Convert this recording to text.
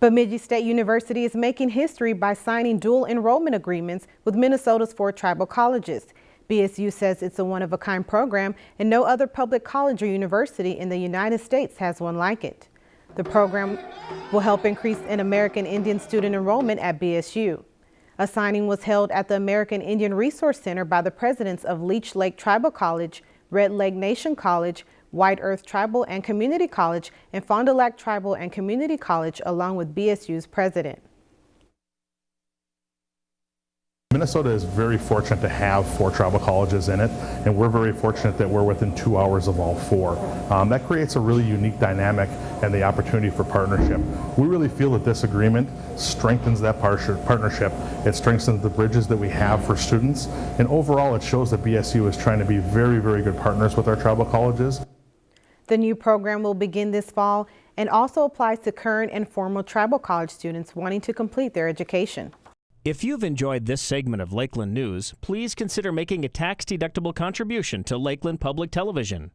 Bemidji State University is making history by signing dual enrollment agreements with Minnesota's four tribal colleges. BSU says it's a one-of-a-kind program and no other public college or university in the United States has one like it. The program will help increase an American Indian student enrollment at BSU. A signing was held at the American Indian Resource Center by the presidents of Leech Lake Tribal College, Red Lake Nation College, White Earth Tribal and Community College, and Fond du Lac Tribal and Community College, along with BSU's president. Minnesota is very fortunate to have four tribal colleges in it, and we're very fortunate that we're within two hours of all four. Um, that creates a really unique dynamic and the opportunity for partnership. We really feel that this agreement strengthens that partnership. It strengthens the bridges that we have for students, and overall it shows that BSU is trying to be very, very good partners with our tribal colleges. The new program will begin this fall and also applies to current and former tribal college students wanting to complete their education. If you've enjoyed this segment of Lakeland News, please consider making a tax-deductible contribution to Lakeland Public Television.